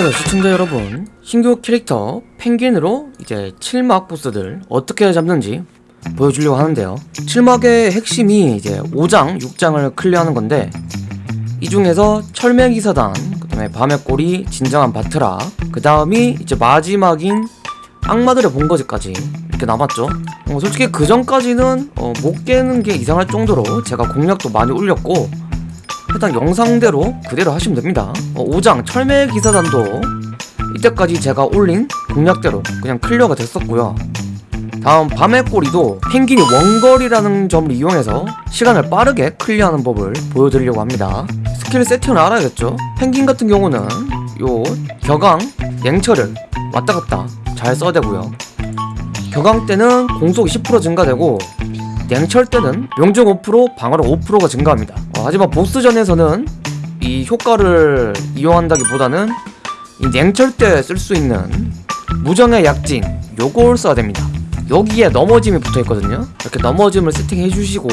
안녕하세요 시청자 여러분 신규 캐릭터 펭귄으로 이제 7막 보스들 어떻게 잡는지 보여주려고 하는데요. 7막의 핵심이 이제 5장, 6장을 클리어하는 건데 이 중에서 철매기사단 그 다음에 밤의 꼬리, 진정한 바트라 그 다음이 이제 마지막인 악마들의 본거지까지 이렇게 남았죠. 어, 솔직히 그 전까지는 어, 못 깨는 게 이상할 정도로 제가 공략도 많이 올렸고 해당 영상대로 그대로 하시면 됩니다. 어, 5장 철매기사단도 이때까지 제가 올린 공략대로 그냥 클리어가 됐었고요. 다음 밤의 꼬리도 펭귄이 원거리라는 점을 이용해서 시간을 빠르게 클리어하는 법을 보여드리려고 합니다. 스킬 세팅을 알아야겠죠? 펭귄 같은 경우는 요 격앙, 냉철을 왔다갔다 잘 써야 되고요. 격앙 때는 공속이 10% 증가되고 냉철 때는 명중 5% 방어력 5%가 증가합니다. 어, 하지만 보스전에서는 이 효과를 이용한다기보다는 이 냉철 때 쓸 수 있는 무정의 약진 요걸 써야 됩니다. 여기에 넘어짐이 붙어있거든요. 이렇게 넘어짐을 세팅해 주시고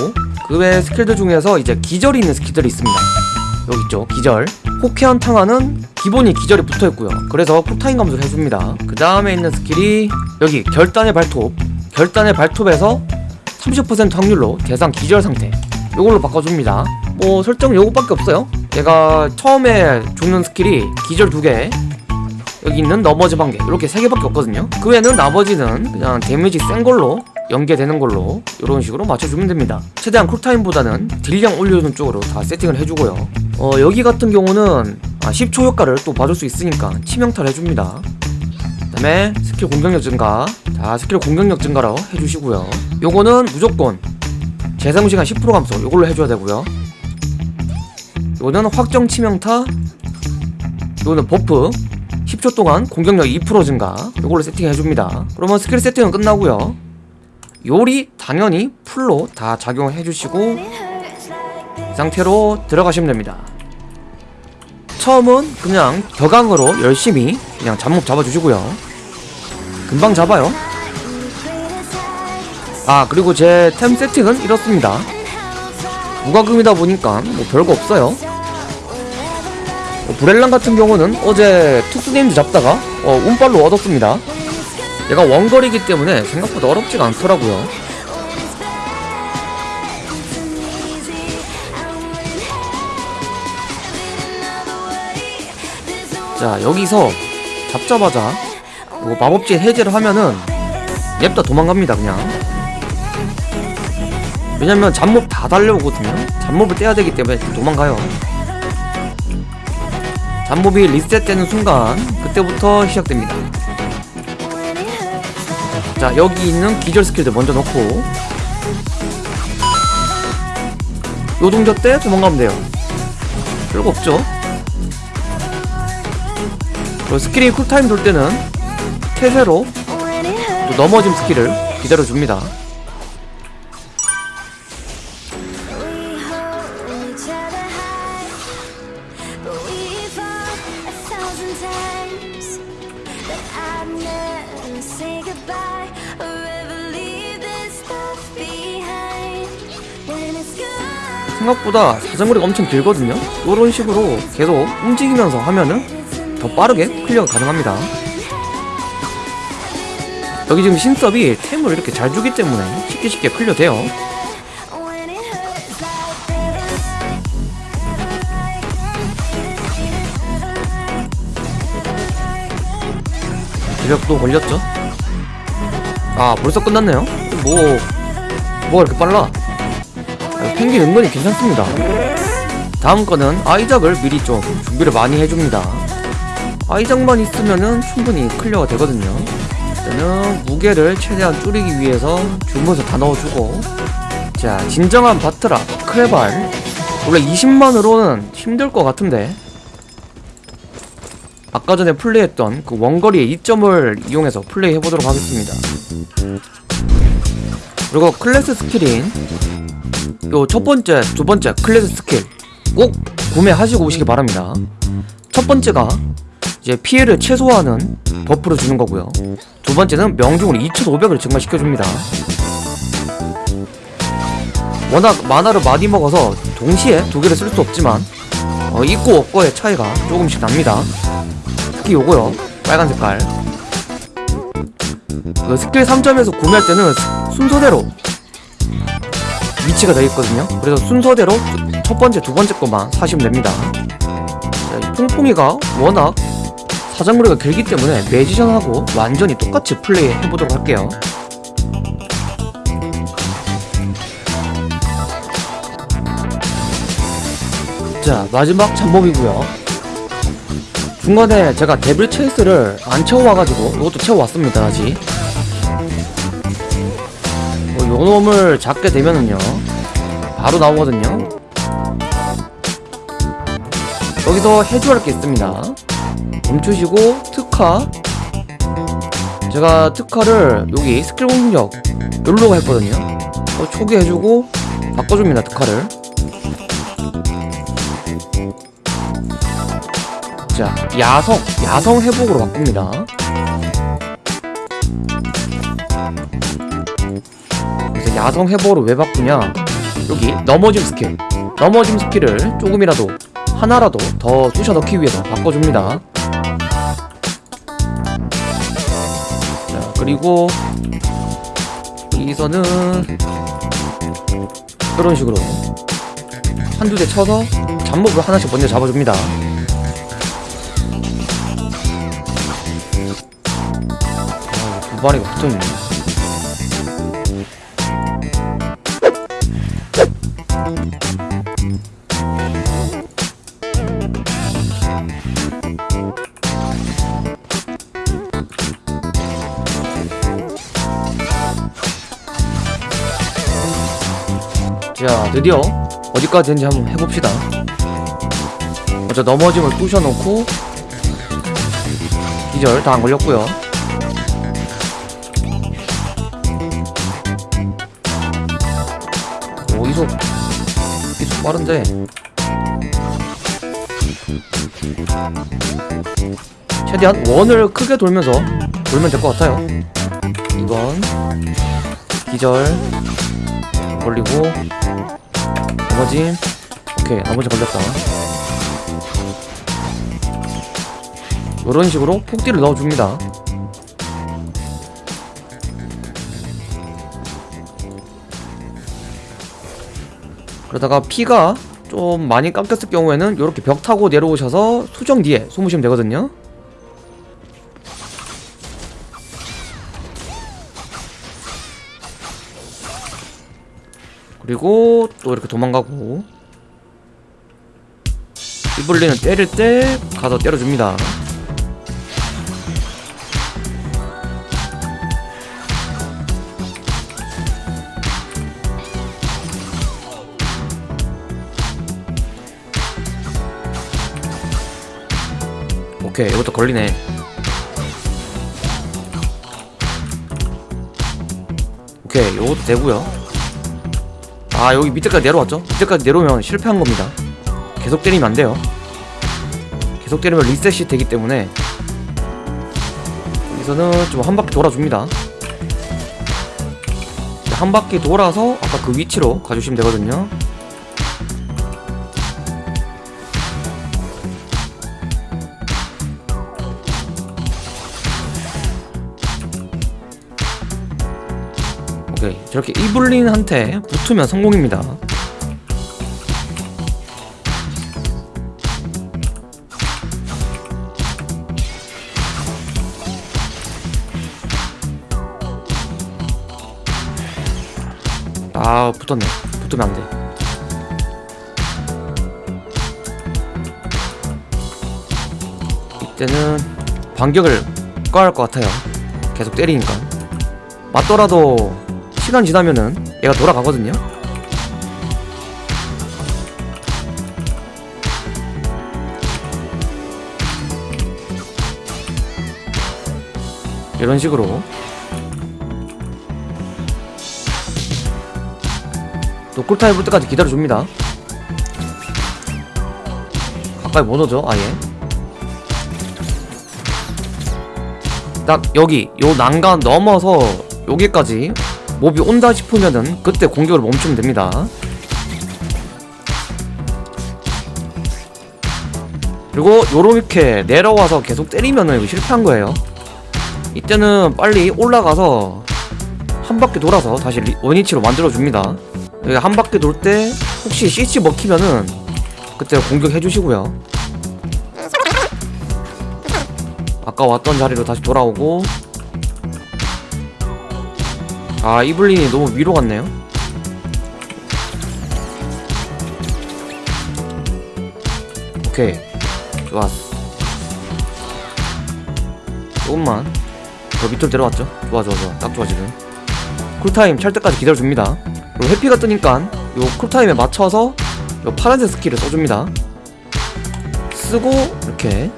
그 외 스킬들 중에서 이제 기절이 있는 스킬들이 있습니다. 여기 있죠 기절. 호쾌한 탕화는 기본이 기절이 붙어있고요. 그래서 쿨타임 감소를 해줍니다. 그 다음에 있는 스킬이 여기 결단의 발톱. 결단의 발톱에서 30% 확률로 대상 기절 상태. 이걸로 바꿔줍니다. 뭐 설정 요것밖에 없어요. 얘가 처음에 주는 스킬이 기절 두개 여기 있는 넘어짐 한개 이렇게 세 개밖에 없거든요. 그 외에는 나머지는 그냥 데미지 센 걸로 연계되는 걸로 이런 식으로 맞춰주면 됩니다. 최대한 쿨타임보다는 딜량 올려주는 쪽으로 다 세팅을 해주고요. 어 여기 같은 경우는 아, 10초 효과를 또 봐줄 수 있으니까 치명타를 해줍니다. 그 다음에 스킬 공격력 증가 자 스킬 공격력 증가로 해주시고요. 요거는 무조건 재사용시간 10% 감소 요걸로 해줘야 되고요. 요거는 확정 치명타 요거는 버프 10초 동안 공격력 2% 증가 요걸로 세팅해줍니다. 그러면 스킬 세팅은 끝나고요. 요리 당연히 풀로 다 작용해주시고 이 상태로 들어가시면 됩니다. 처음은 그냥 격앙으로 열심히 그냥 잡목 잡아주시고요. 금방 잡아요 아 그리고 제 템 세팅은 이렇습니다. 무과금이다 보니까 뭐 별거 없어요. 어, 브렐랑 같은 경우는 어제 특수게임즈 잡다가 어, 운빨로 얻었습니다. 얘가 원거리이기 때문에 생각보다 어렵지가 않더라고요. 자 여기서 잡자마자 이거 마법진 해제를 하면은 냅다 도망갑니다 그냥 왜냐면 잡몹 다 달려오거든요. 잡몹을 떼야 되기 때문에 도망가요. 잡몹이 리셋되는 순간 그때부터 시작됩니다. 자 여기 있는 기절 스킬들 먼저 넣고. 요동자 때 도망가면 돼요. 별거 없죠. 그리고 스킬이 쿨타임 돌 때는 태세로 또 넘어짐 스킬을 기다려줍니다 생각보다 사정거리가 엄청 길거든요. 이런 식으로 계속 움직이면서 하면은 더 빠르게 클리어가 가능합니다. 여기 지금 신섭이 템을 이렇게 잘 주기 때문에 쉽게 쉽게 클리어 돼요. 기력도 걸렸죠? 아 벌써 끝났네요? 뭐 뭐가 이렇게 빨라? 아, 펭귄 은근히 괜찮습니다. 다음 거는 아이작을 미리 좀 준비를 많이 해줍니다. 아이작만 있으면은 충분히 클리어가 되거든요. 일단은 무게를 최대한 줄이기 위해서 주문서 다 넣어주고 자 진정한 바트라 크레발. 원래 20만으로는 힘들 것 같은데. 아까 전에 플레이했던 그 원거리의 이점을 이용해서 플레이해보도록 하겠습니다. 그리고 클래스 skill인 요 첫 번째, 두 번째 클래스 스킬 꼭 구매하시고 오시기 바랍니다. 첫 번째가 이제 피해를 최소화하는 buff를 주는 거고요. 두 번째는 명중을 2500을 증가시켜줍니다. 워낙 mana를 많이 먹어서 동시에 두 개를 쓸 수 없지만 어, 있고 없고의 차이가 조금씩 납니다. 특히 요거요 빨간 색깔. 그 스킬 3점에서 구매할 때는 스- 순서대로 위치가 되어 있거든요. 그래서 순서대로 첫 번째 두 번째 것만 사시면 됩니다. 자, 이 퐁퐁이가 워낙 사정거리가 길기 때문에 magician하고 완전히 똑같이 플레이 해보도록 할게요. 자 마지막 잡몹이고요. 중간에 제가 데빌 체이스를 안 채워와가지고 이것도 채워왔습니다 아직. 어, 요 놈을 잡게 되면은요 바로 나오거든요. 여기서 해줘야 할 게 있습니다. 멈추시고 특화. 제가 특화를 여기 스킬 공격 여기로 했거든요. 어, 초기 해주고 바꿔줍니다 특화를. 자 야성 야성 회복으로 바꿉니다 야성 회복으로 왜 바꾸냐? 여기 넘어짐 스킬. 넘어짐 skill을 조금이라도 하나라도 더 쑤셔 넣기 위해서 바꿔줍니다. 자 그리고 여기서는 이런 식으로 한두 대 쳐서 잡목을 하나씩 먼저 잡아줍니다. 아, 두 마리가 붙어있네 드디어 어디까지 되는지 한번 해봅시다. 먼저 넘어짐을 부셔놓고 기절 다 안 걸렸고요. 오 이속 빠른데? 최대한 원을 크게 돌면서 돌면 될 것 같아요. 2번 기절 걸리고 넘어짐 오케이 나머지 걸렸다. 이런 식으로 폭딜을 넣어줍니다. 그러다가 피가 좀 많이 깎였을 경우에는 이렇게 벽 타고 내려오셔서 수정 뒤에 숨으시면 되거든요 그리고 또 이렇게 도망가고. 이블리는 때릴 때 가서 때려줍니다. 오케이 이것도 걸리네. 오케이 이것도 되고요 아 여기 밑에까지 내려왔죠? 밑에까지 내려오면 실패한 겁니다. 계속 때리면 안 돼요. 계속 때리면 리셋이 되기 때문에 여기서는 좀 한 바퀴 돌아줍니다. 한 바퀴 돌아서 아까 그 위치로 가주시면 되거든요 오케이 저렇게 이블린한테 붙으면 성공입니다. 아 붙었네. 붙으면 안돼. 이때는 반격을 꺼야 할 것 같아요. 계속 때리니까. 맞더라도 시간 지나면은 얘가 돌아가거든요. 이런 식으로. 또 꿀타임 볼 때까지 기다려줍니다. 가까이 못 오죠 아예. 딱 여기 요 난간 넘어서 여기까지 몹이 온다 싶으면은 그때 공격을 멈추면 됩니다. 그리고 요렇게 내려와서 계속 때리면은 이거 실패한 거예요. 이때는 빨리 올라가서 한 바퀴 돌아서 다시 리- 원위치로 만들어줍니다. 여기 한 바퀴 돌 때 혹시 CC 먹히면은 그때 공격해 주시고요. 아까 왔던 자리로 다시 돌아오고 아 이블린이 너무 위로 갔네요. 오케이. 좋았어. 조금만. 더 밑으로 내려왔죠? 좋아 좋아 좋아. 딱 좋아 지금. cool time 찰 때까지 기다려줍니다. 그리고 회피가 뜨니까 요 cool time에 맞춰서 요 파란색 skill을 써줍니다. 쓰고 이렇게.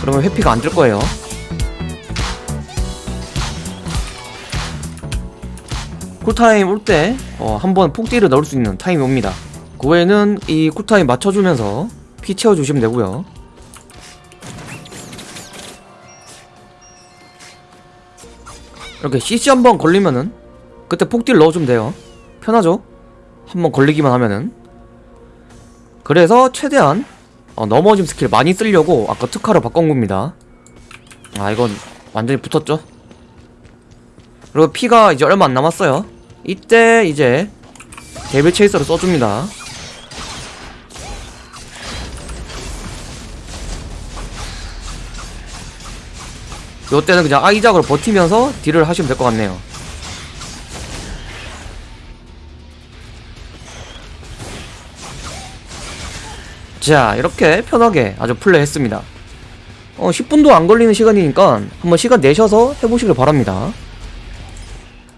그러면 회피가 안 될 거예요 cool time 올때 어, 한번 폭딜을 넣을 수 있는 타임이 옵니다. 그 외에는 이 cool time 맞춰주면서 피 채워주시면 되고요. 이렇게 CC 한 번 걸리면은 그때 폭딜 넣어주면 돼요. 편하죠? 한 번 걸리기만 하면은. 그래서 최대한 어, 넘어짐 스킬 많이 쓰려고 아까 특화를 바꾼 겁니다. 아 이건 완전히 붙었죠? 그리고 피가 이제 얼마 안 남았어요 이때 이제 데빌 체이서를 써줍니다. 요때는 그냥 아이작으로 버티면서 딜을 하시면 될 것 같네요. 자 이렇게 편하게 아주 플레이했습니다. 어 10분도 안 걸리는 시간이니까 한번 시간 내셔서 해보시길 바랍니다